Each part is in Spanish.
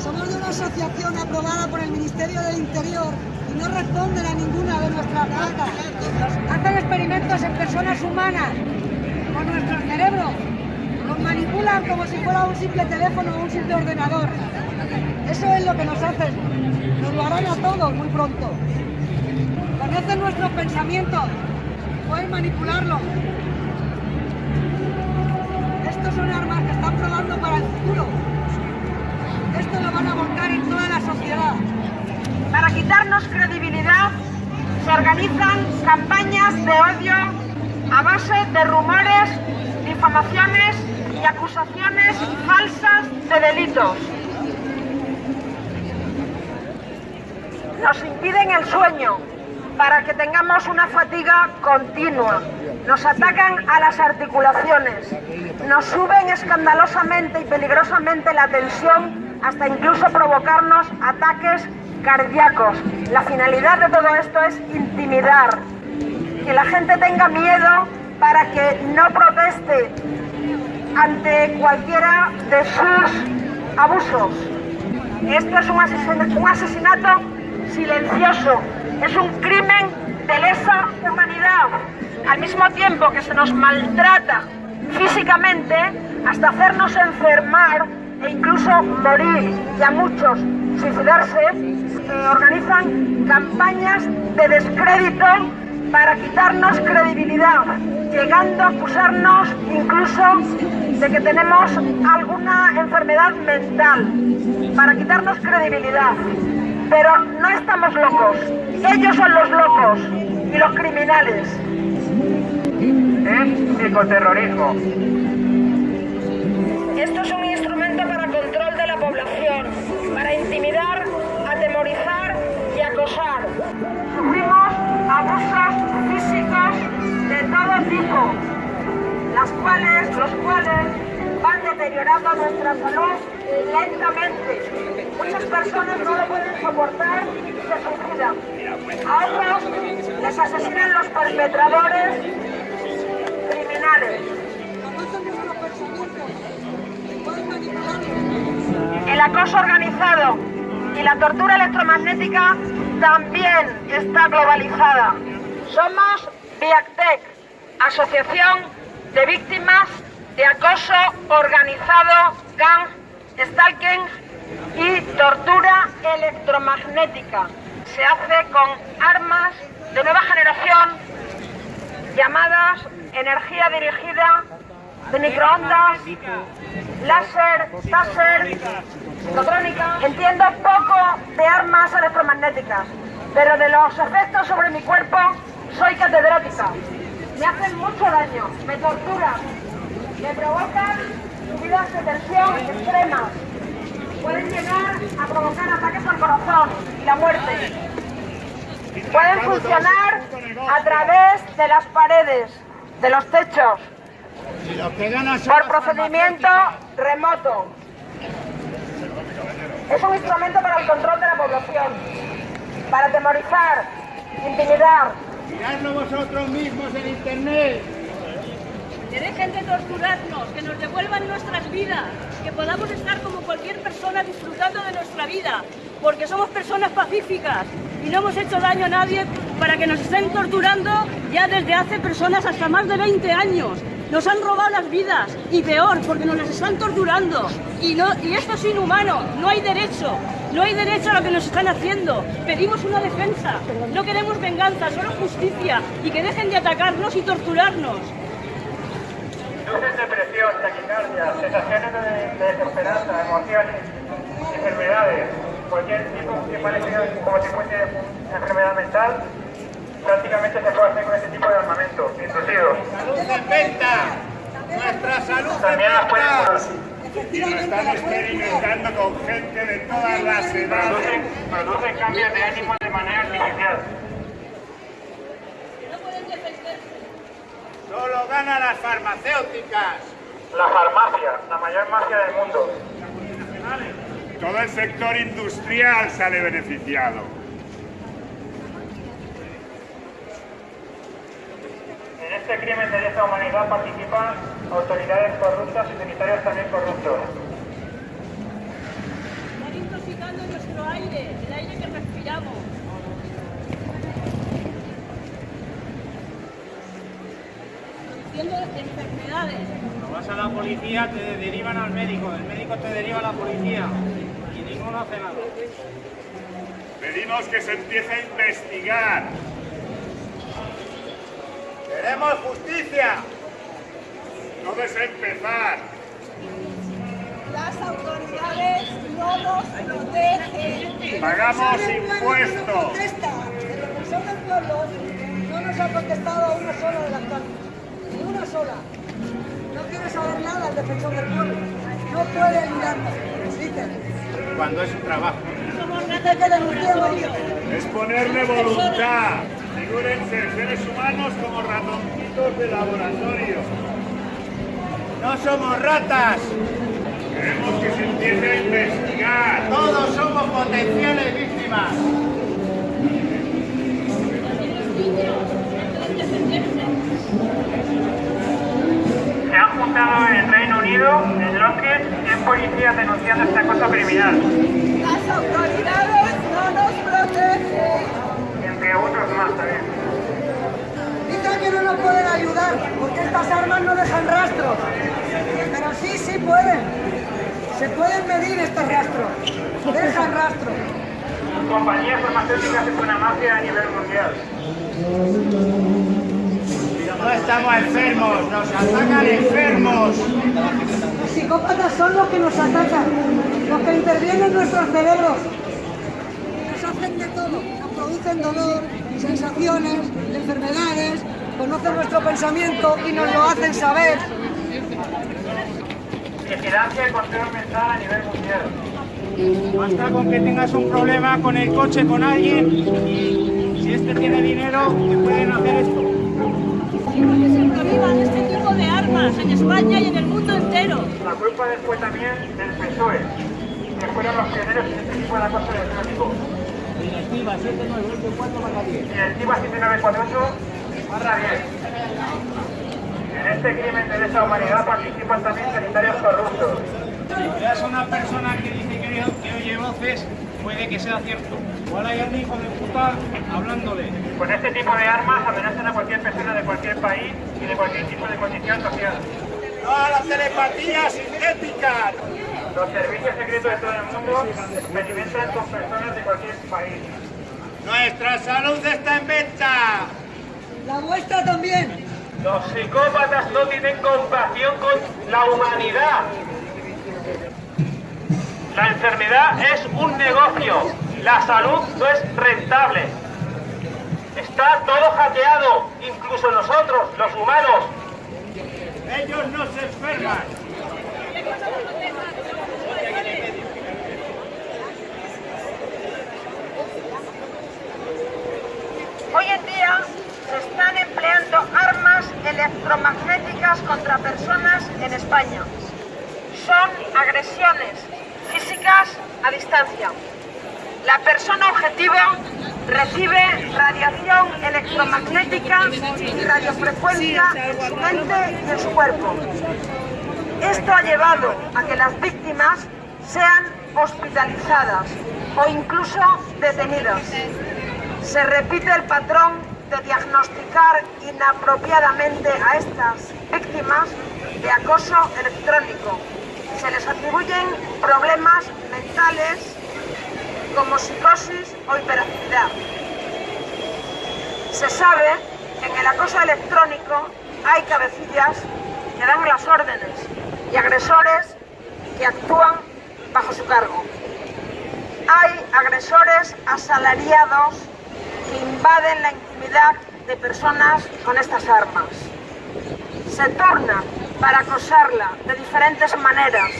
Somos de una asociación aprobada por el Ministerio del Interior y no responden a ninguna de nuestras placas. Hacen experimentos en personas humanas con nuestro cerebro. Nos manipulan como si fuera un simple teléfono o un simple ordenador. Eso es lo que nos hacen. Nos lo harán a todos muy pronto. Conocen nuestros pensamientos. Pueden manipularlos. Estos son armas que están probando para el futuro. Esto lo van a volcar en toda la sociedad. Para quitarnos credibilidad, se organizan campañas de odio a base de rumores, difamaciones y acusaciones falsas de delitos. Nos impiden el sueño para que tengamos una fatiga continua. Nos atacan a las articulaciones. Nos suben escandalosamente y peligrosamente la tensión hasta incluso provocarnos ataques cardíacos. La finalidad de todo esto es intimidar, que la gente tenga miedo para que no proteste ante cualquiera de sus abusos. Esto es un asesinato, silencioso, es un crimen de lesa humanidad, al mismo tiempo que se nos maltrata físicamente hasta hacernos enfermar e incluso morir y a muchos suicidarse, eh, organizan campañas de descrédito para quitarnos credibilidad, llegando a acusarnos incluso de que tenemos alguna enfermedad mental, para quitarnos credibilidad. Pero no estamos locos, ellos son los locos y los criminales. Es psicoterrorismo. Esto es un instrumento para control de la población, para intimidar, atemorizar y acosar. Sufrimos abusos físicos de todo tipo, las cuales, los cuales van deteriorando nuestra salud lentamente. Muchas personas no lo pueden soportar y se suicidan. A otros les asesinan los perpetradores criminales. El acoso organizado y la tortura electromagnética también está globalizada. Somos VIACTEC, Asociación de Víctimas de Acoso Organizado, Gang, Stalking y Tortura Electromagnética. Se hace con armas de nueva generación llamadas energía dirigida, de microondas, láser, taser, psicotrónica. Entiendo poco de armas electromagnéticas, pero de los efectos sobre mi cuerpo soy catedrática. Me hacen mucho daño, me torturan, me provocan subidas de tensión extremas. Pueden llegar a provocar ataques al corazón y la muerte. Pueden funcionar a través de las paredes, de los techos, por procedimiento remoto. Es un instrumento para el control de la población, para atemorizar, intimidar. Miradlo vosotros mismos en internet. Que dejen de torturarnos, que nos devuelvan nuestras vidas, que podamos estar como cualquier persona disfrutando de nuestra vida, porque somos personas pacíficas y no hemos hecho daño a nadie para que nos estén torturando ya desde hace personas hasta más de 20 años. Nos han robado las vidas y peor, porque nos las están torturando. Y, no, y esto es inhumano, no hay derecho. No hay derecho a lo que nos están haciendo. Pedimos una defensa. No queremos venganza, solo justicia. Y que dejen de atacarnos y torturarnos. Luces de presión, taquicardia, sensaciones de, de desesperanza, emociones, enfermedades, cualquier tipo que parezca como si fuese una enfermedad mental, prácticamente se puede hacer con este tipo de armamento, intrusivos. salud en venta. Nuestra salud También las pueden curar. Y lo están experimentando con gente de todas las edades. Producen, producen cambios de ánimo de manera artificial. Solo ganan las farmacéuticas. La farmacia, la mayor mafia del mundo. Todo el sector industrial sale beneficiado. En este crimen de lesa humanidad participan autoridades corruptas y sanitarios también corruptos. Están intoxicando nuestro aire, el aire que respiramos. Produciendo enfermedades. Cuando vas a la policía te derivan al médico, el médico te deriva a la policía y ninguno hace nada. Pedimos que se empiece a investigar. ¡Queremos justicia! Todo es empezar. Las autoridades no nos protegen. Pagamos impuestos. no no nos ha contestado a una sola de las cartas. Ni una sola. No quiere saber nada el defensor del pueblo. No puede ayudarnos. Cuando es un trabajo. Dice que denunciemos. Es ponerle voluntad. Figúrense, seres humanos como ratoncitos de laboratorio. ¡No somos ratas! Queremos que se empiece a investigar. ¡Todos somos potenciales víctimas! Unido, en Londres, 100 policías denunciando este acoso criminal, Las autoridades no nos protegen. entre otros más también. Dicen que no nos pueden ayudar porque estas armas no dejan rastros. Pero sí, sí pueden. Se pueden medir estos rastros. Dejan rastros. Compañías farmacéuticas es una mafia a nivel mundial. No estamos enfermos, nos atacan enfermos. Los psicópatas son los que nos atacan, los que intervienen en nuestros cerebros. Nos hacen de todo, nos producen dolor, sensaciones, enfermedades, conocen nuestro pensamiento y nos lo hacen saber. Vigilancia y control mental a nivel mundial. Basta con que tengas un problema con el coche con alguien y si este tiene dinero te pueden hacer esto. Que se prohíban este tipo de armas en España y en el mundo entero. La culpa fue también del PSOE, que fueron los pioneros en este tipo de acoso electrónico. Directiva 7924 10. Directiva 7948 barra 10. En este crimen de lesa humanidad participan también sanitarios corruptos. Si veas a una persona que dice que oye, que oye voces, puede que sea cierto. Igual hay algún hijo de puta hablándole. Con este tipo de armas amenazan a cualquier persona de cualquier país y de cualquier tipo de condición social. ¡No a la telepatía sintética! Los servicios secretos de todo el mundo experimentan con personas de cualquier país. ¡Nuestra salud está en venta! La vuestra también. Los psicópatas no tienen compasión con la humanidad. La enfermedad es un negocio. La salud no es rentable. Está todo hackeado, incluso nosotros, los humanos. Ellos no se enferman. Hoy en día se están empleando armas electromagnéticas contra personas en España. Son agresiones físicas a distancia. La persona objetiva recibe radiación electromagnética y radiofrecuencia en su mente y en su cuerpo. Esto ha llevado a que las víctimas sean hospitalizadas o incluso detenidas. Se repite el patrón de diagnosticar inapropiadamente a estas víctimas de acoso electrónico. Se les atribuyen problemas mentales como psicosis o hiperactividad. Se sabe que en el acoso electrónico hay cabecillas que dan las órdenes y agresores que actúan bajo su cargo. Hay agresores asalariados que invaden la intimidad de personas con estas armas. Se turnan para acosarla de diferentes maneras,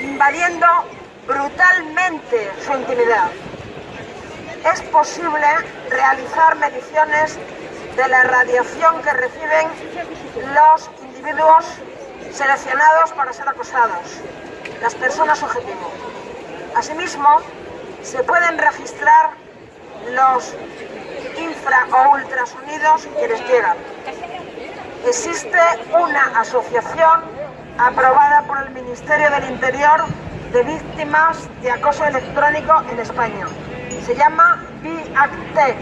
invadiendo brutalmente su intimidad. Es posible realizar mediciones de la radiación que reciben los individuos seleccionados para ser acosados, las personas objetivo. Asimismo, se pueden registrar los infra o ultrasonidos que les llegan. Existe una asociación aprobada por el Ministerio del Interior de víctimas de acoso electrónico en España. Se llama BIACTEC.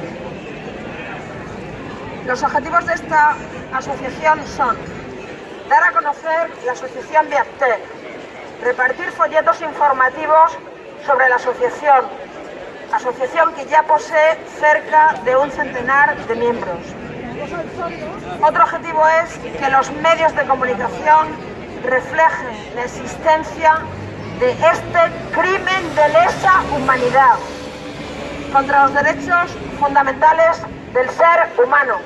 Los objetivos de esta asociación son dar a conocer la asociación BIACTEC, repartir folletos informativos sobre la asociación, asociación que ya posee cerca de un centenar de miembros. Otro objetivo es que los medios de comunicación reflejen la existencia de este crimen de lesa humanidad contra los derechos fundamentales del ser humano.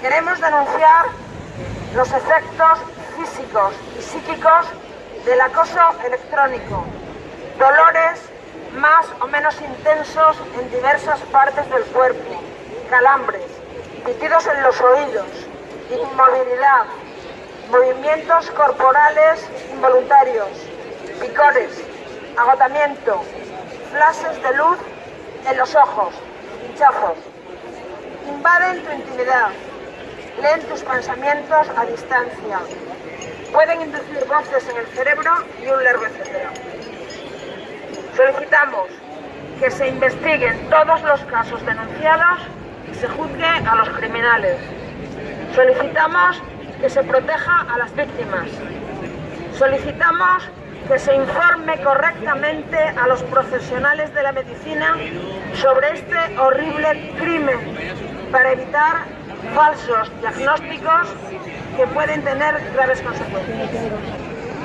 Queremos denunciar los efectos físicos y psíquicos del acoso electrónico, dolores más o menos intensos en diversas partes del cuerpo, calambres, pitidos en los oídos, inmovilidad, movimientos corporales involuntarios, picores, agotamiento, flashes de luz en los ojos, hinchazos. Invaden tu intimidad, leen tus pensamientos a distancia, pueden inducir voces en el cerebro y un largo etcétera. Solicitamos que se investiguen todos los casos denunciados y se juzgue a los criminales. Solicitamos que se proteja a las víctimas. Solicitamos que se informe correctamente a los profesionales de la medicina sobre este horrible crimen para evitar falsos diagnósticos que pueden tener graves consecuencias.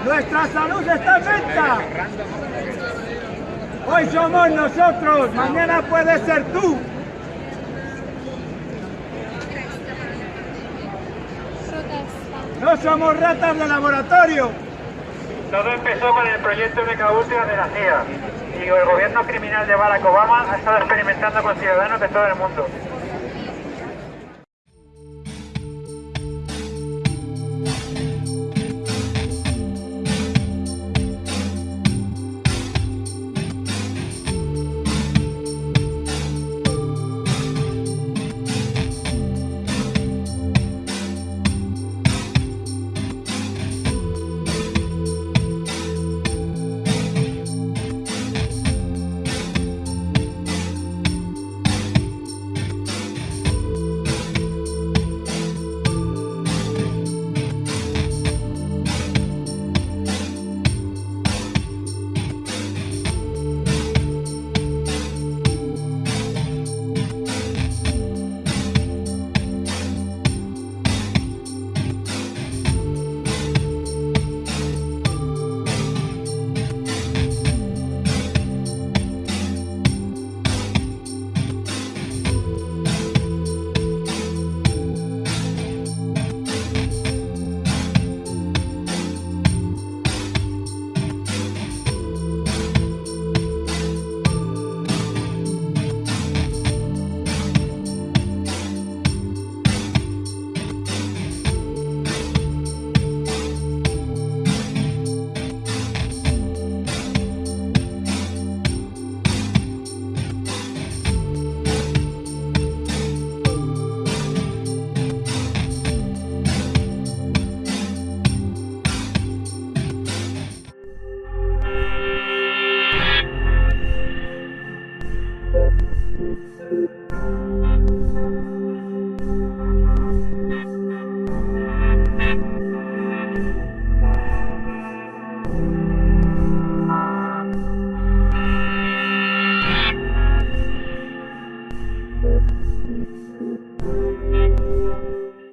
Nuestra salud está en venta. Hoy somos nosotros, mañana puede ser tú. No somos ratas de laboratorio. Todo empezó con el proyecto MK Ultra de la CIA y el gobierno criminal de Barack Obama ha estado experimentando con ciudadanos de todo el mundo.